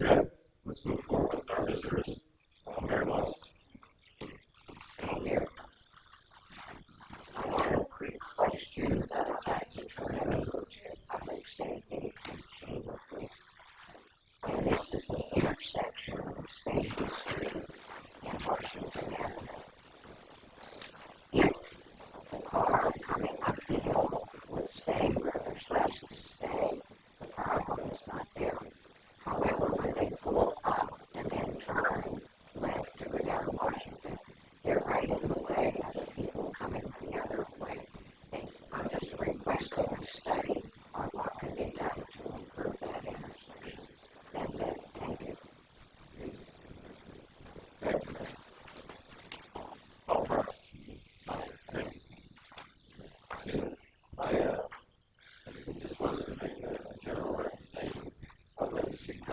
Yes.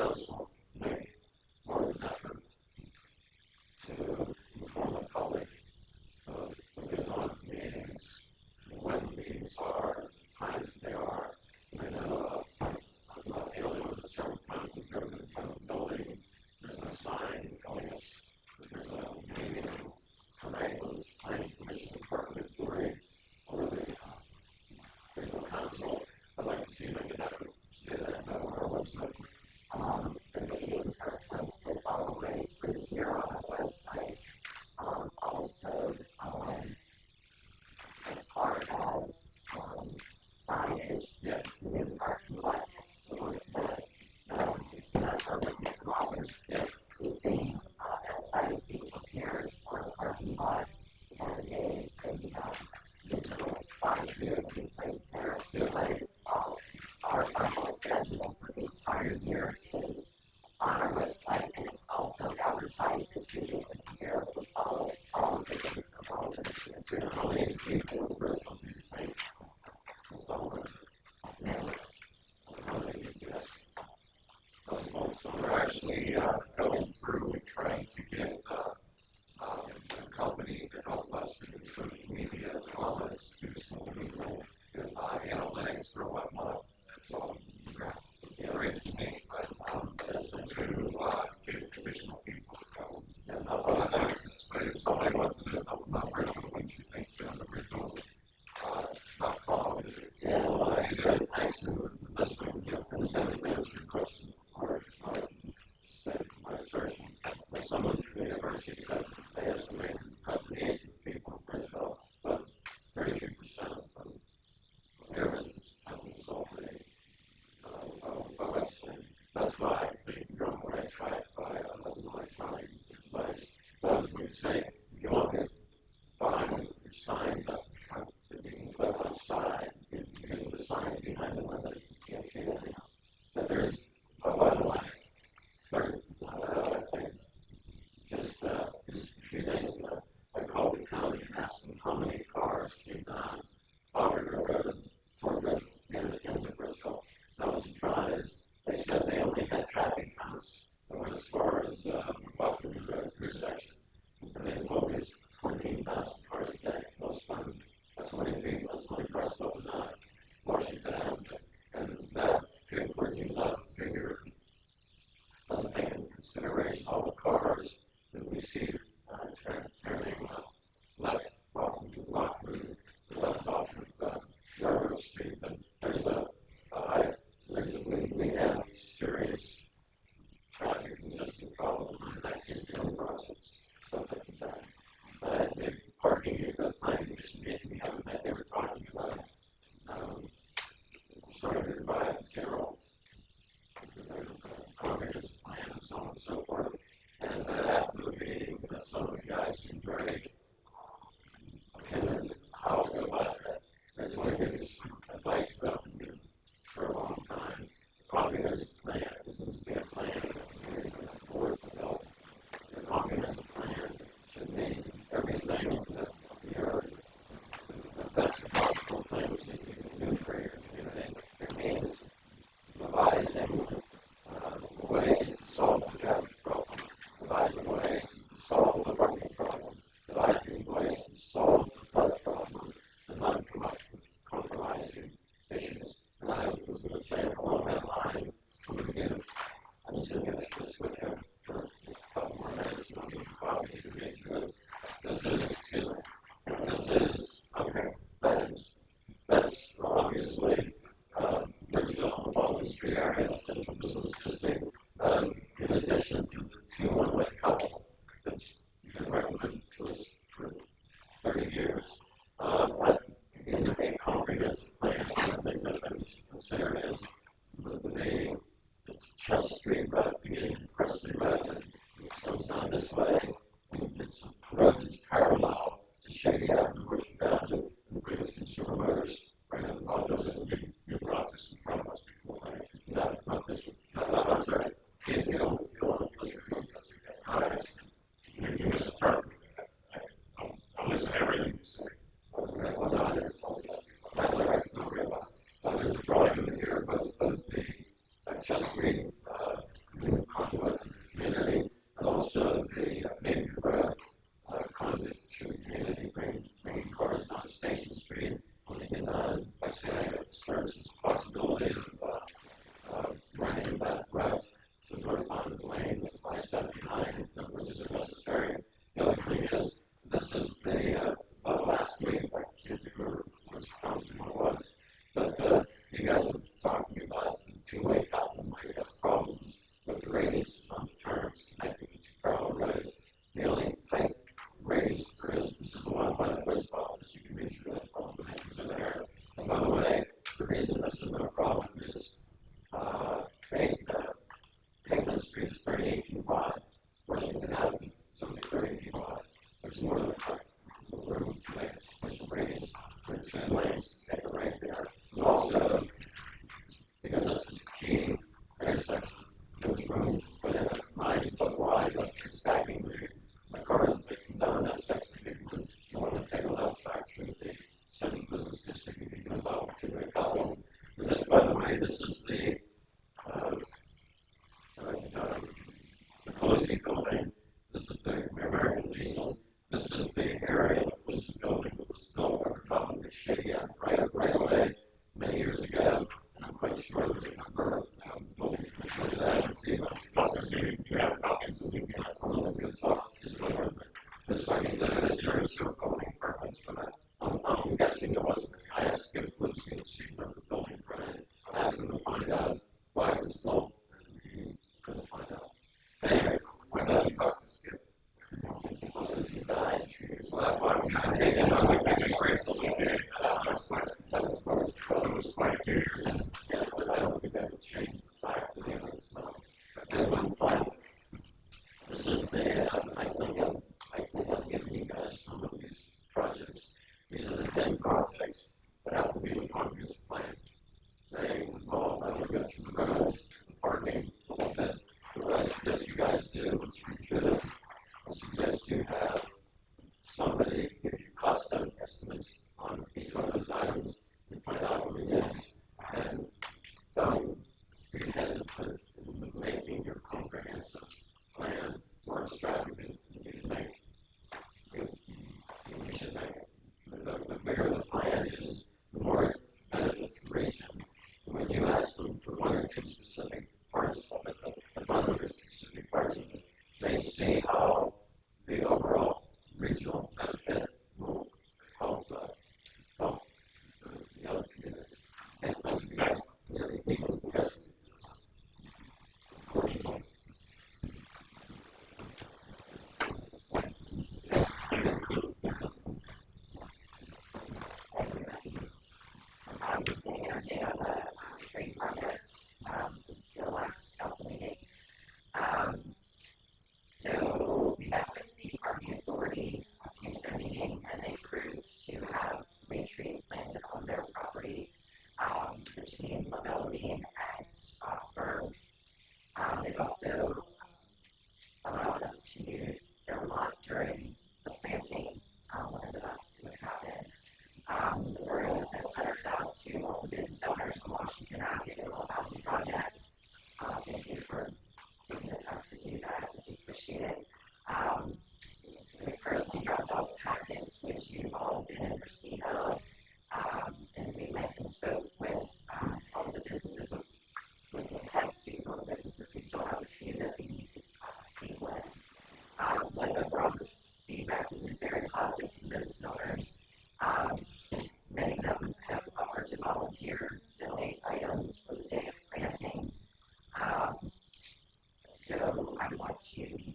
More of an effort to inform the public of what goes on in meetings, when meetings are, times that they are. I know, uh, I'm not dealing with it several times with government accountability. There's no sign telling us that there's a meeting tonight with this planning commission, department of three, or the, uh, regional council. I'd like to see them make an effort to do that on our website. Um, the meetings are posted all the way through here on the website. Um, also, um, as far as, um, signage, Yeah. new parking lot next door, the, um, the urban college Yeah. is being, uh, outside is being prepared for the parking lot. And a, a, um, digital sign should be placed there, because, um, our final schedule for the entire year is on our website, and it's also advertised as two days a year with all, all of the days of all the years. There are how many people who are on these things? Someone, Now, how many, yes. Those folks are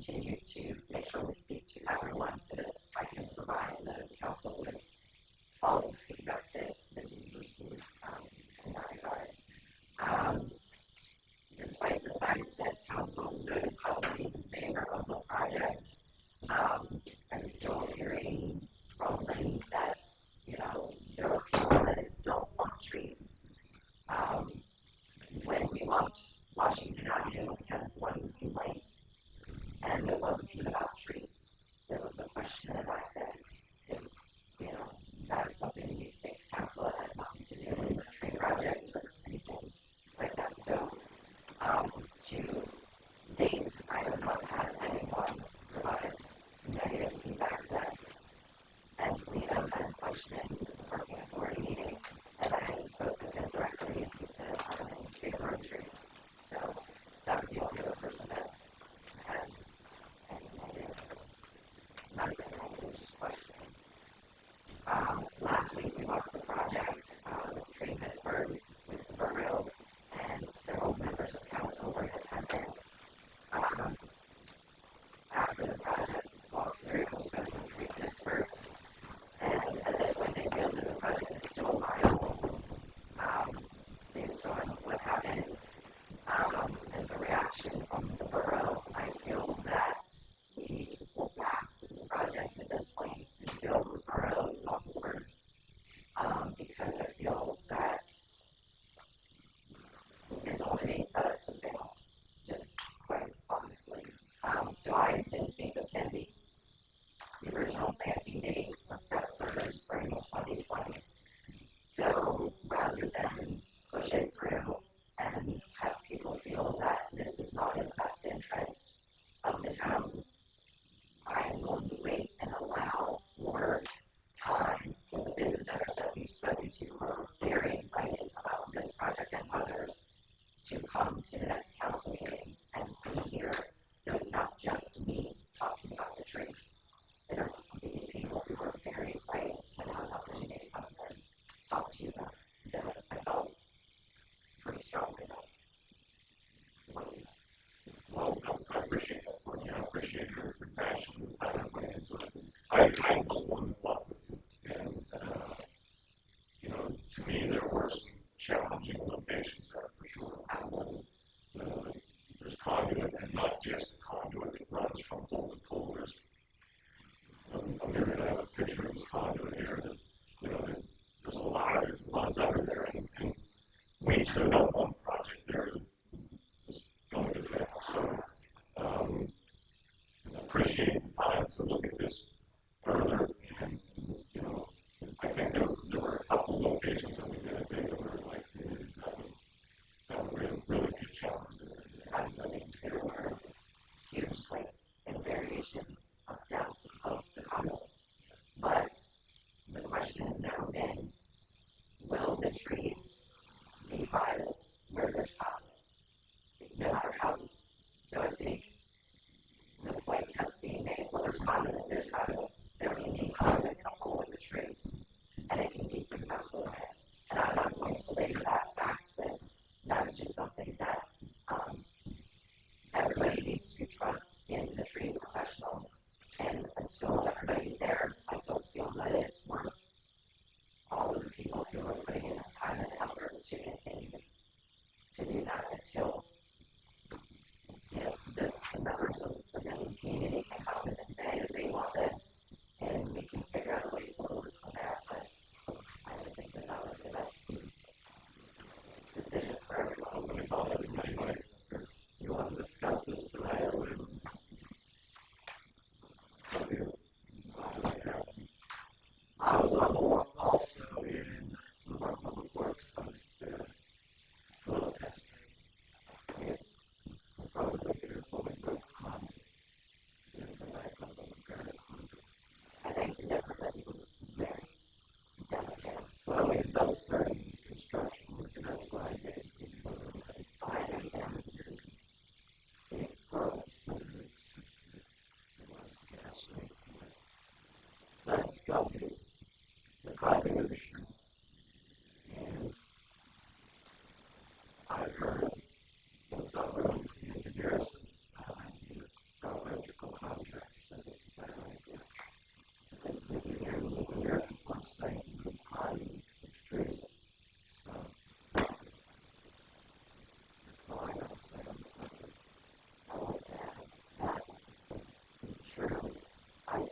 continue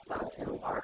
打电话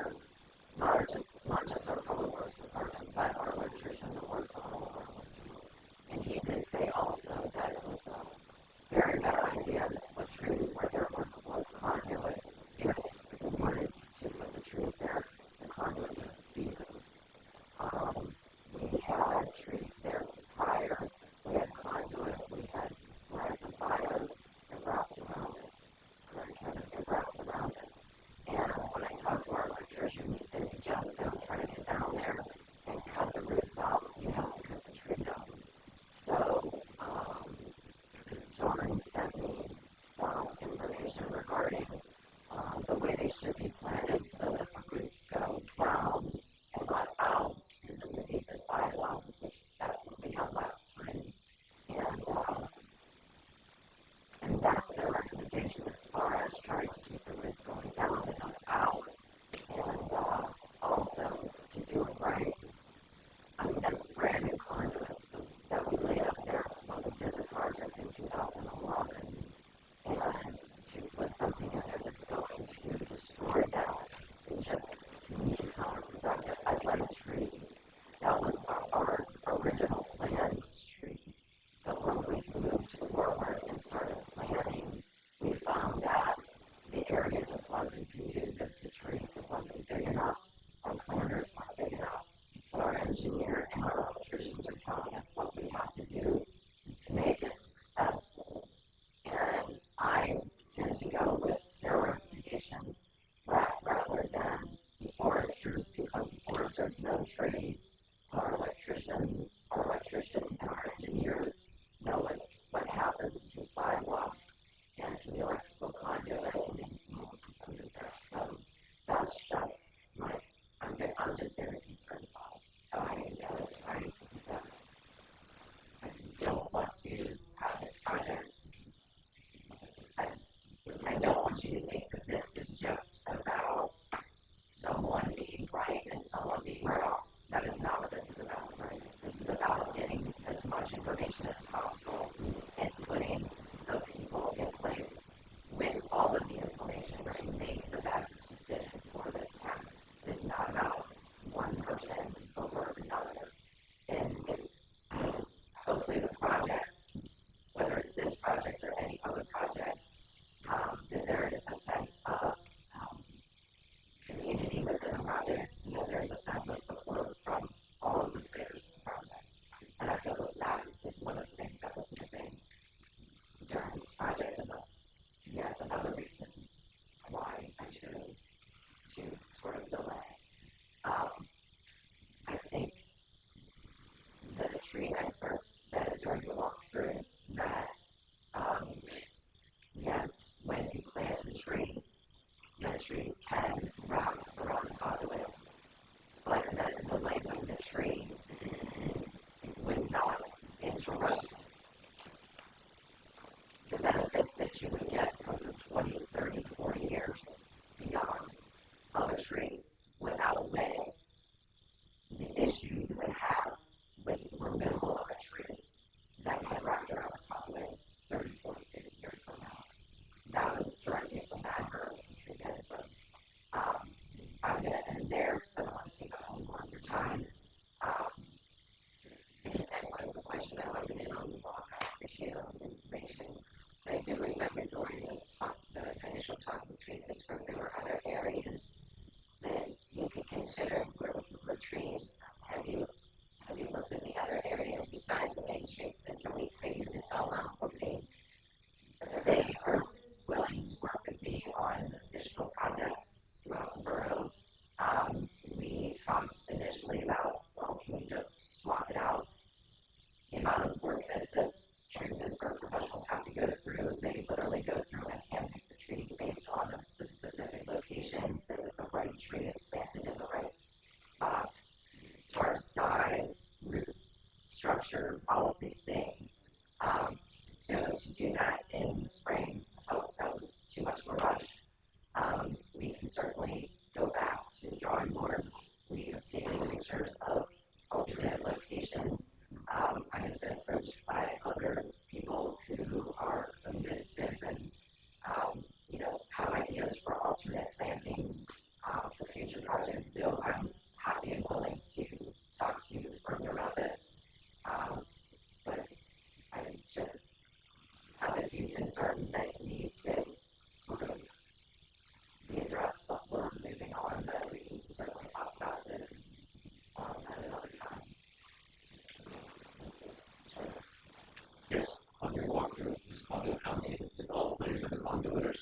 know trees.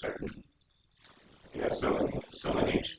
Second. Yeah, so, so in each,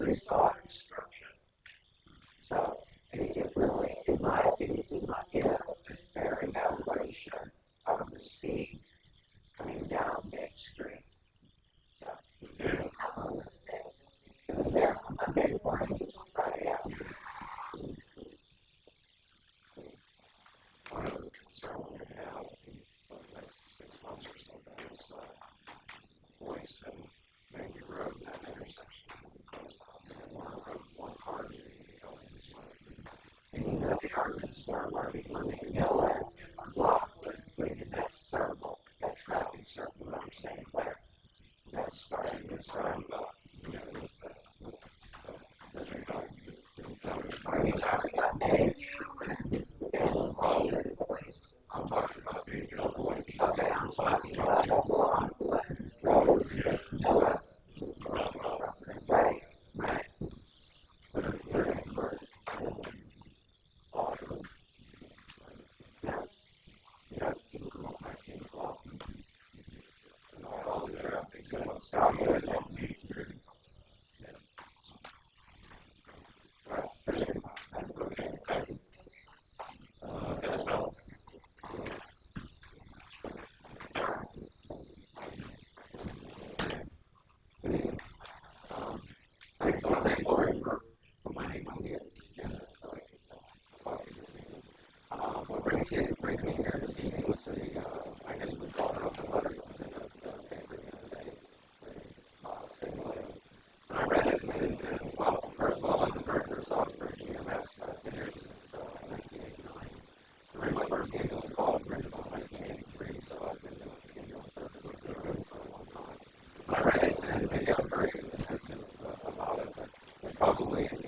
Christ. started Star Wars becoming, I just want to thank Lori for, for my name on the agenda, so I can, uh, talk to you this evening. Uh, what bringing me, bringing me here this evening was a, uh, I guess we called it up the letter that was in the, the paper the other day. the, Uh, stimulating. And I read it and, and, well, first of all, I'm the director of software at GMS, uh, been here since, uh, nineteen eighty-nine. I read my first ambulance call in Bridgeville in nineteen eighty-three, so I've been doing ambulance service with the road for a long time. I read it and maybe I'm very intensive uh, about it, but it probably, if you,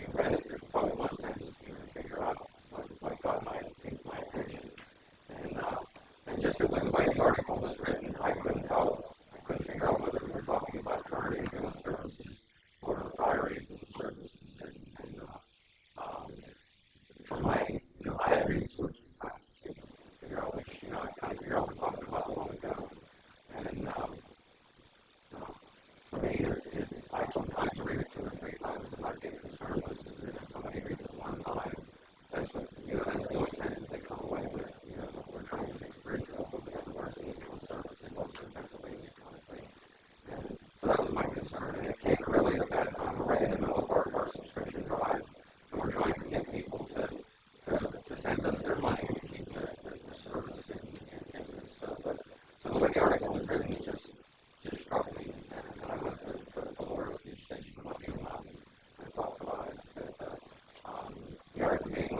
you read it, there's probably one sentence you can figure out what, what got my, my attention. And, uh, and just the way the way the article was written, I couldn't tell, I couldn't figure out whether we were talking about current ambulance services or fire ambulance services. And, and uh, um, for my, you know, I had read through it three times to figure out which, you know, I kind of figure out what we're talking about a long ago. And, um, for me, it's, it's, I sometimes read it two or three times and I get concerned with is if somebody reads it one time, that's what, you know, that's the only sentence they come away with, you know, we're trying to fix Bridgeville, but we have the worst ambulance service in Western Pennsylvania kind of thing. And so that was my concern, and it came really at that time, right in the middle of our, our subscription drive, and we're trying to get people to, to, to send us their money and keep the, the, the service and, and, and, and so, but, so the way the article was written, it just, just struck me, and I went to, to the Lord with the extension of my mouth and talked about it. But, uh, um, the article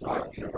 that's not universal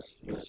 ambulance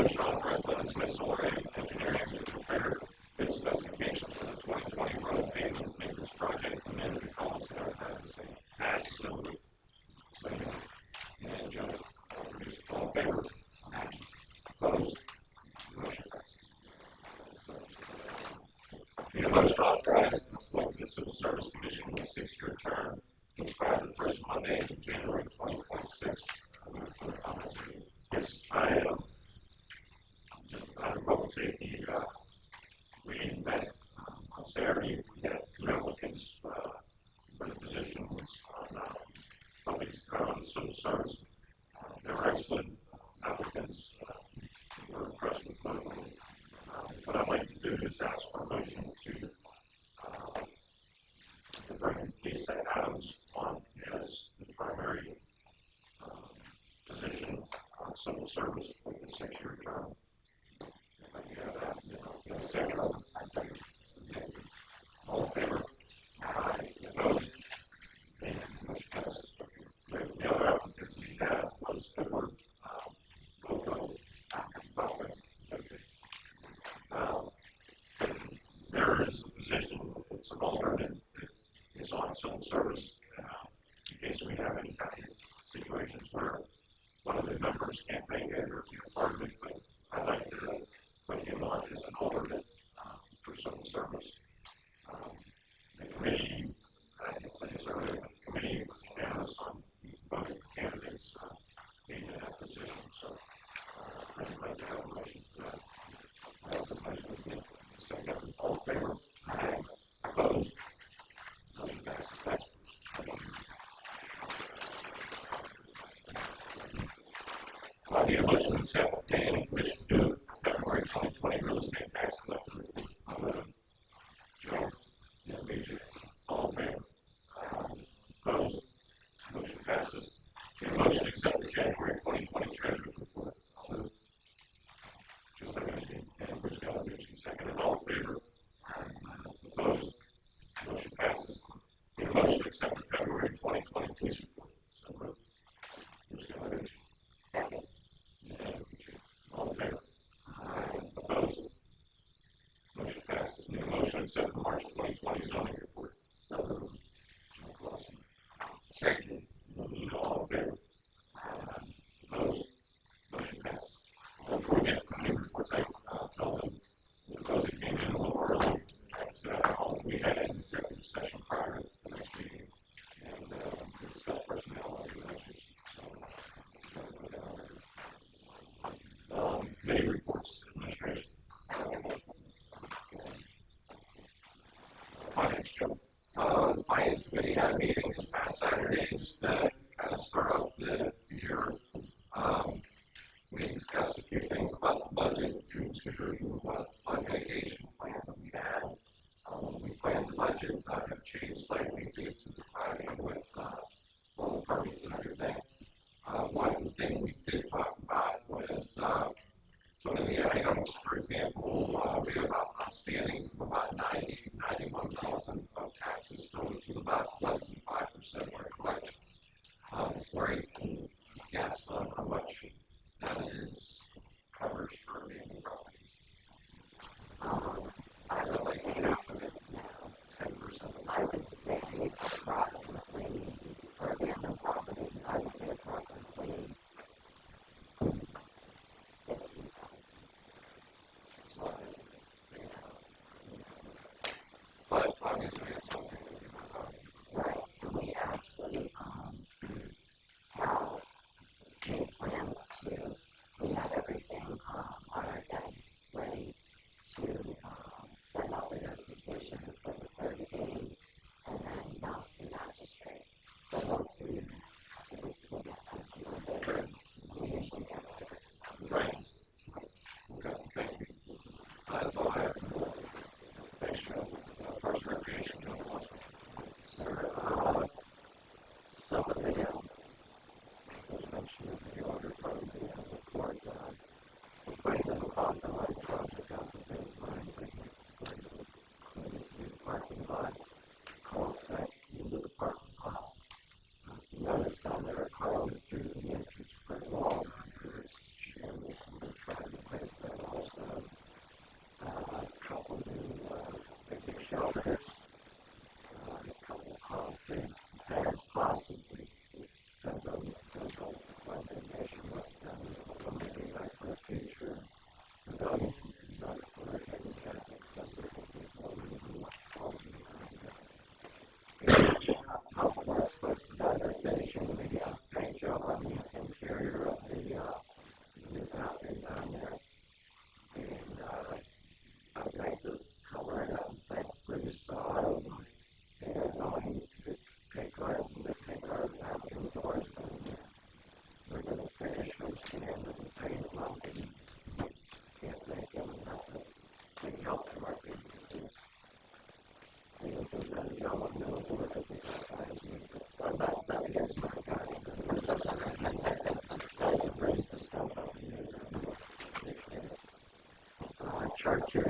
I need a motion to authorize Lennon Smith Souleret Engineering to council and service, in case we have any passes. Motion to accept the January 2020 Treasurer's Report. Just like I said, and Bruce Galavucci, seconded. All in favor? Opposed? Motion passes. Need motion to accept the February 2020 Police Report. So All favor? Motion passes. Motion to accept the March 2020 Zoning Chartiers Park.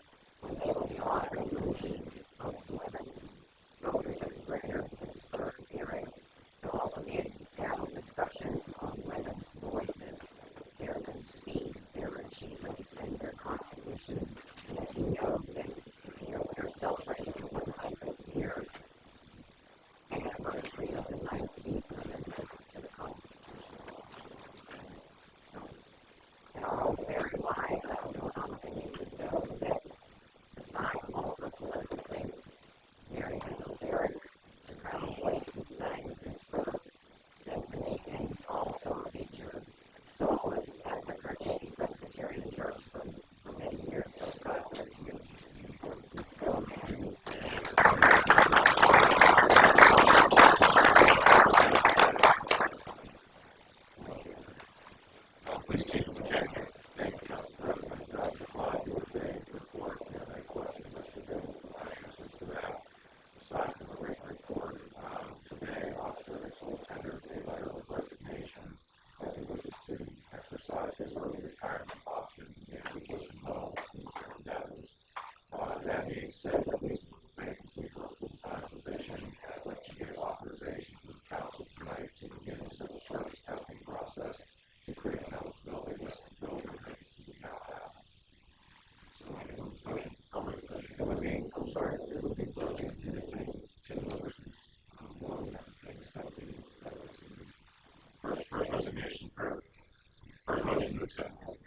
Thanks.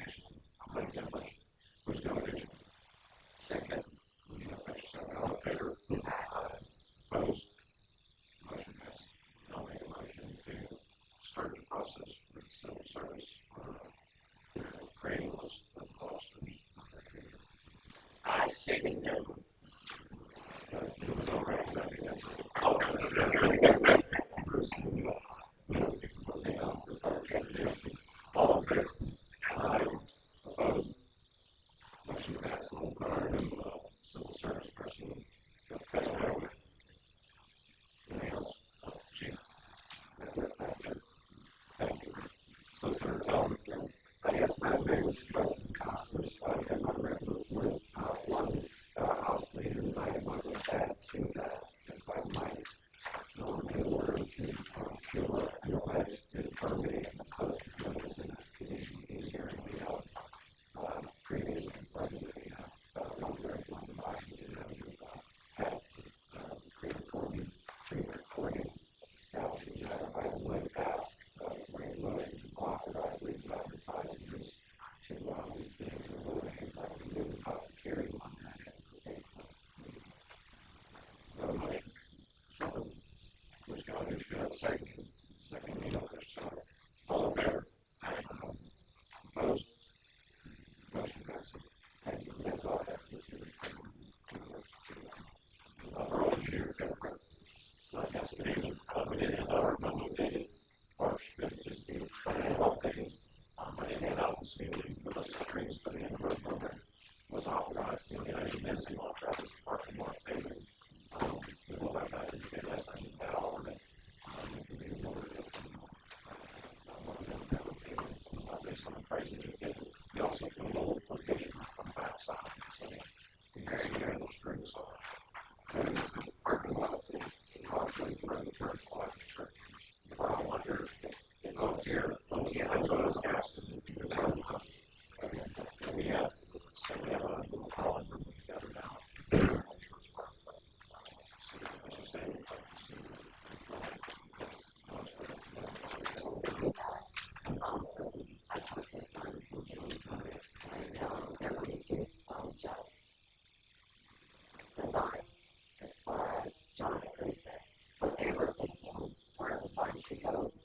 Saturday was just anymore. cows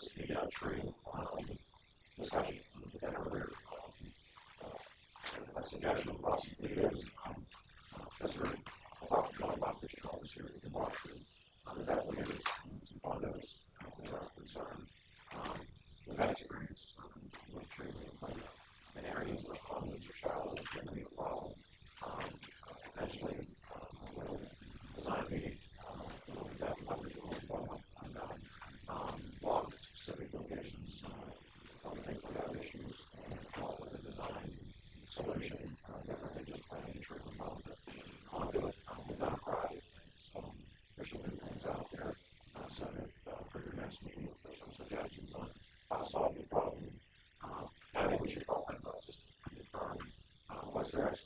was the uh, true um, discussion. What's that?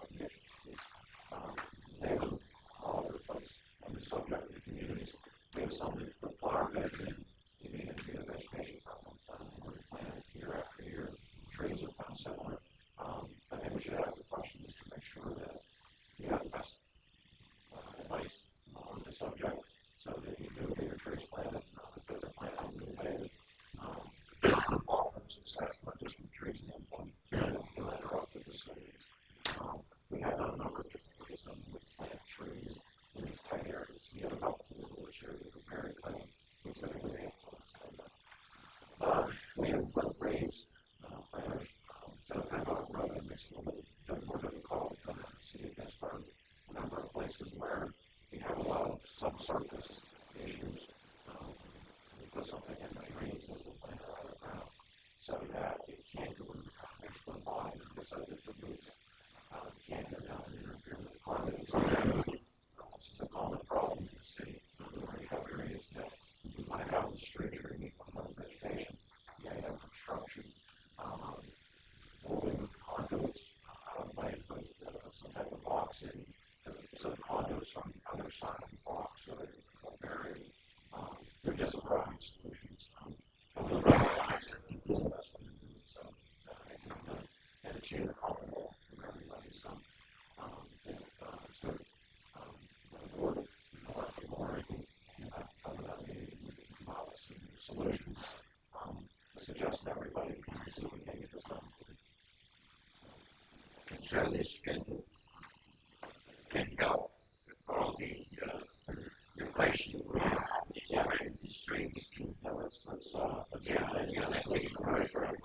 that's that's uh, that's yeah, yeah, that leads right, right.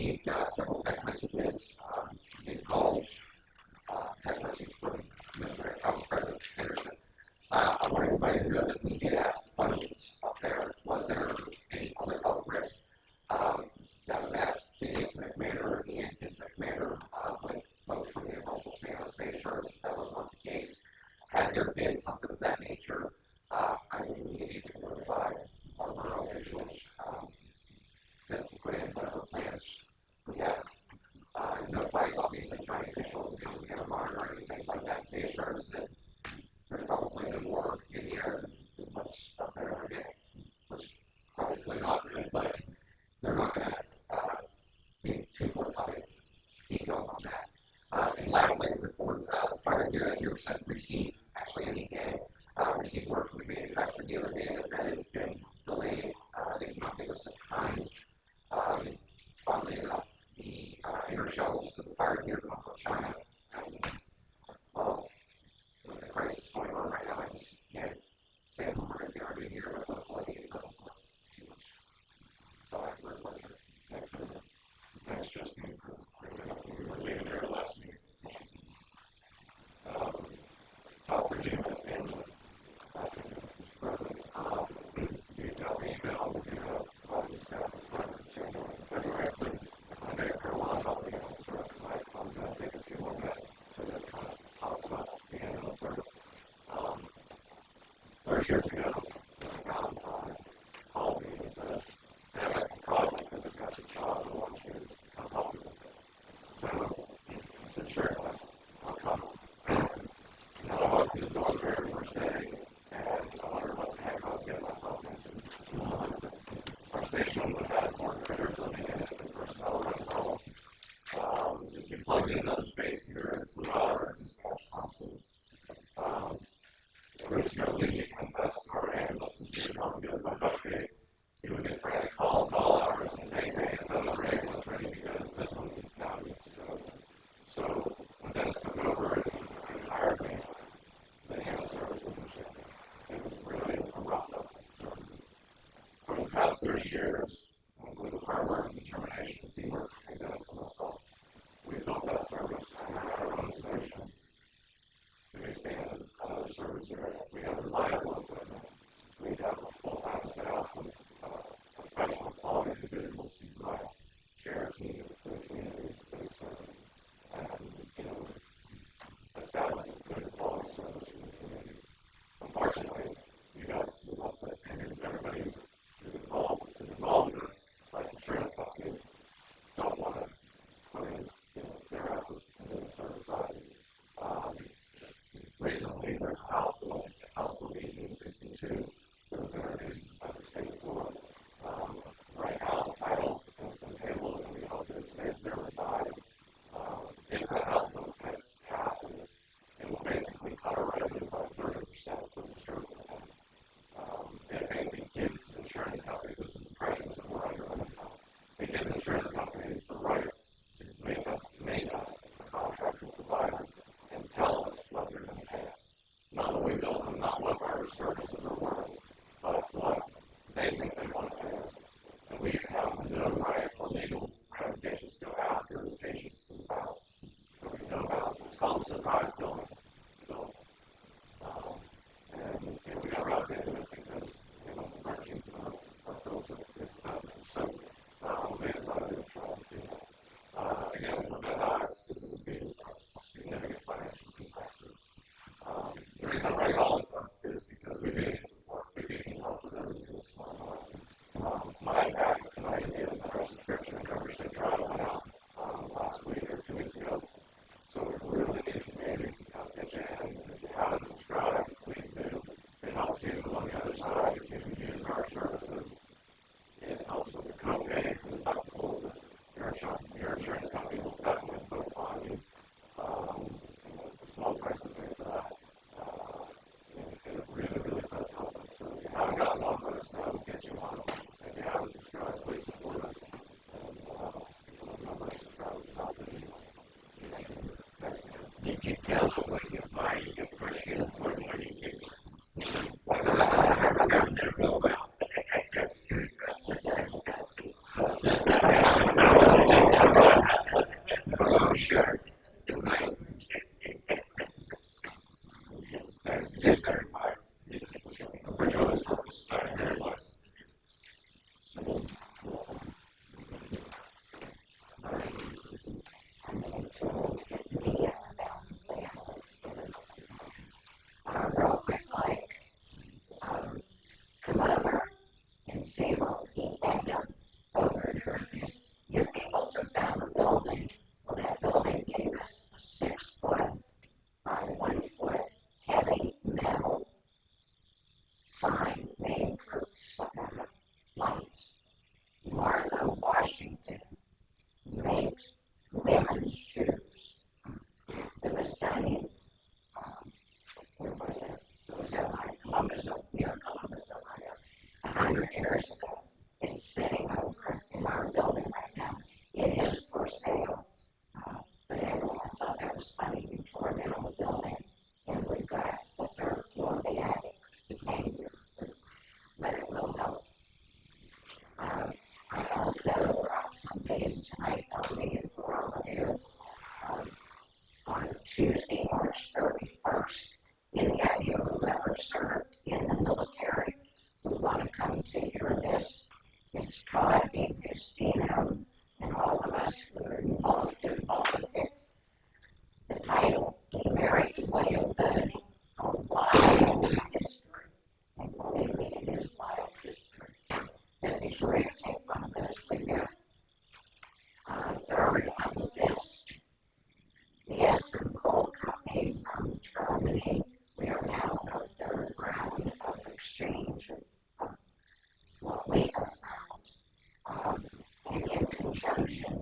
she does percent receive. care for. very well. It's sitting over in our building right now. It is for sale. But everyone thought that was funny. We tore down building and we got the third floor of the attic. It came here, but it will help. I also brought some things tonight on me as well here on Tuesday. Thank you.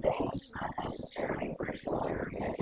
things not necessarily personal yet.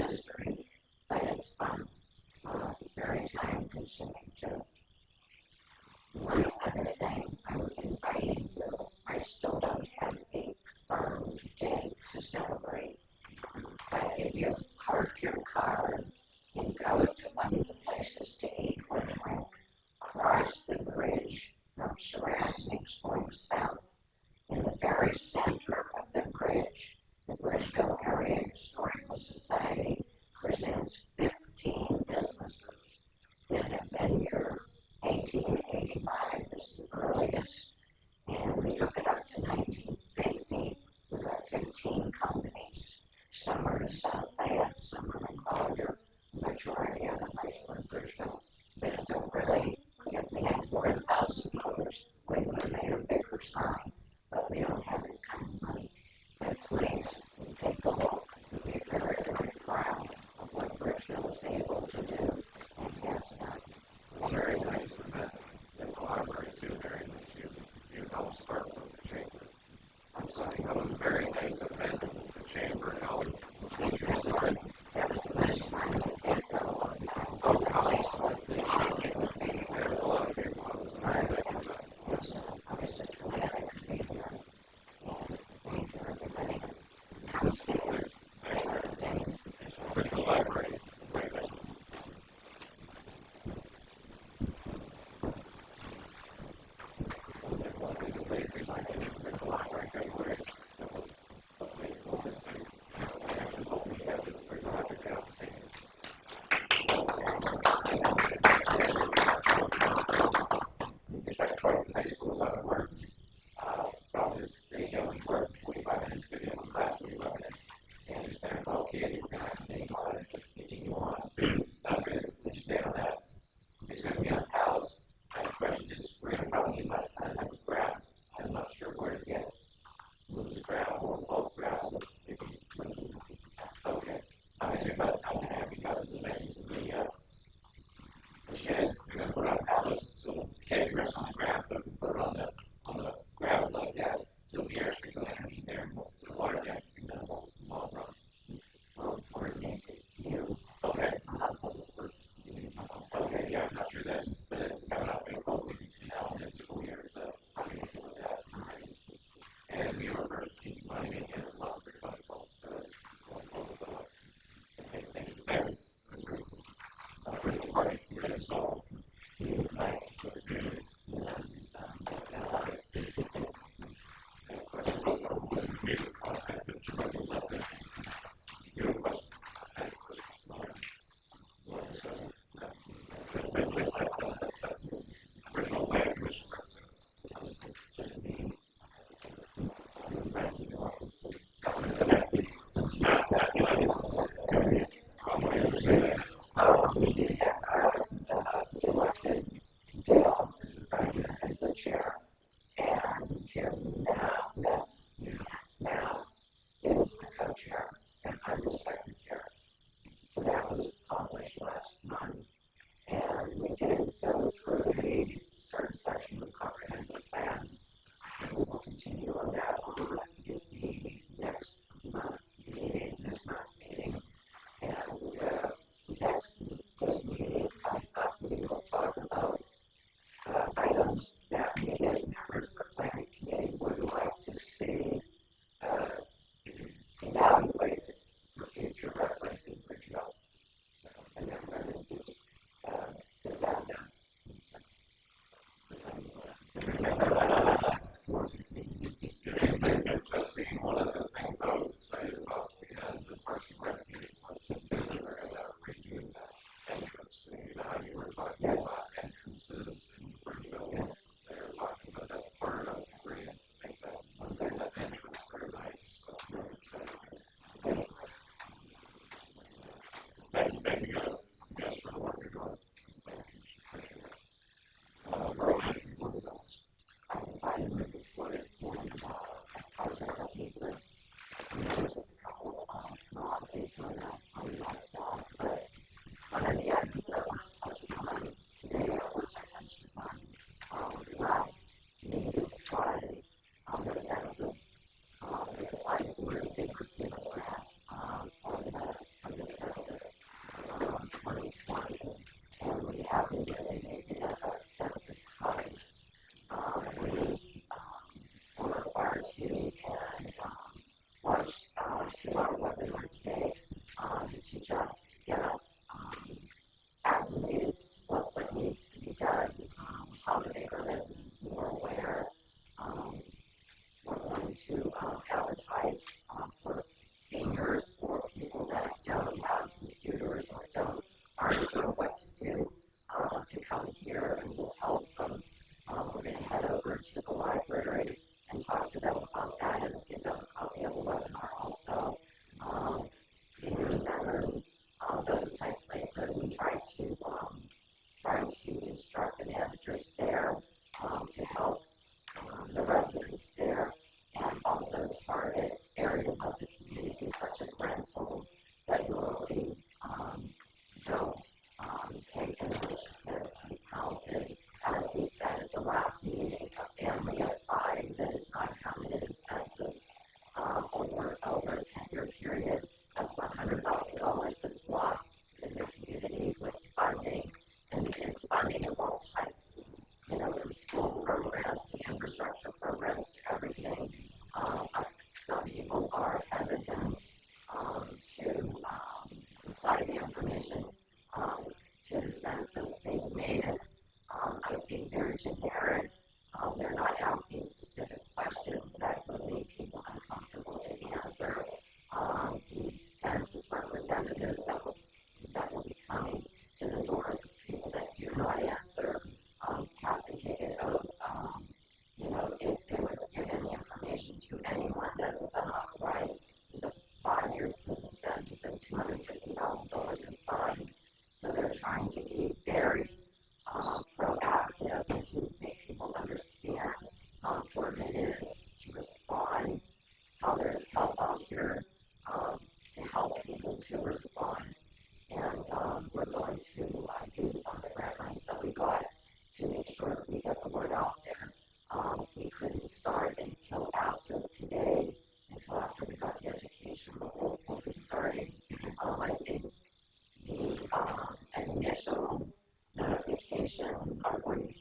decisions are going to be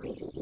believe.